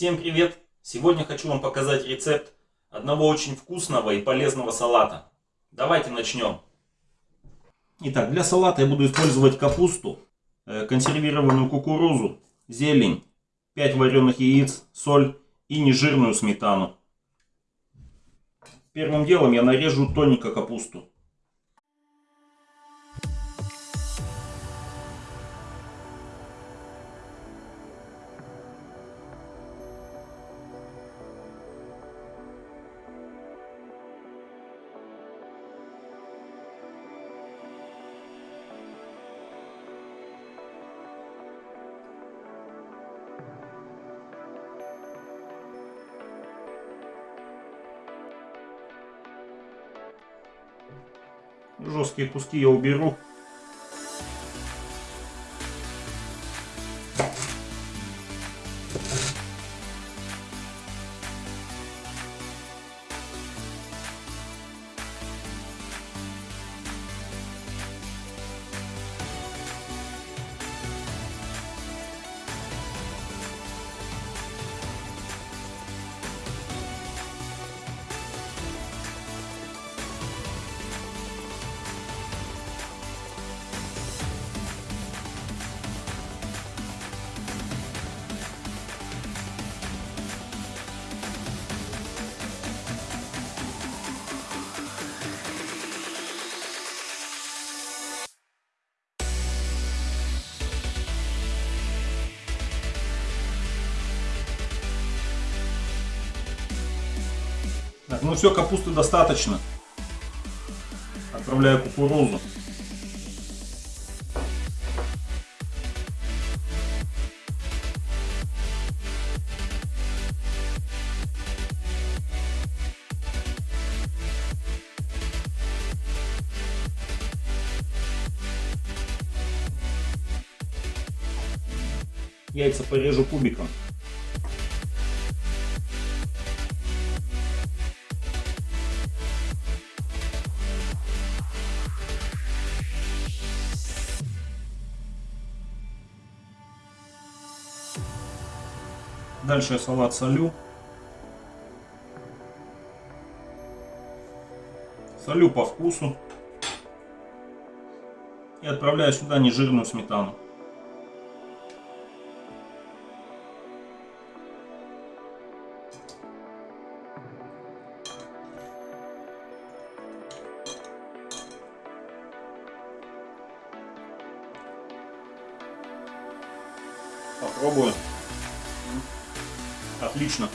Всем привет! Сегодня хочу вам показать рецепт одного очень вкусного и полезного салата. Давайте начнем. Итак, для салата я буду использовать капусту, э, консервированную кукурузу, зелень, 5 вареных яиц, соль и нежирную сметану. Первым делом я нарежу тоненько капусту. Жесткие куски я уберу. Ну все, капусты достаточно. Отправляю кукурузу. Яйца порежу кубиком. Дальше я салат солю. Солю по вкусу. И отправляю сюда нежирную сметану. Попробую. Отлично.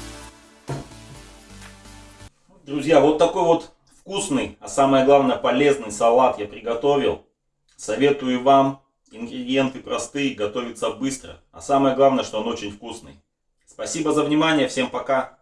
Друзья, вот такой вот вкусный, а самое главное полезный салат я приготовил. Советую вам. Ингредиенты простые, готовится быстро. А самое главное, что он очень вкусный. Спасибо за внимание, всем пока.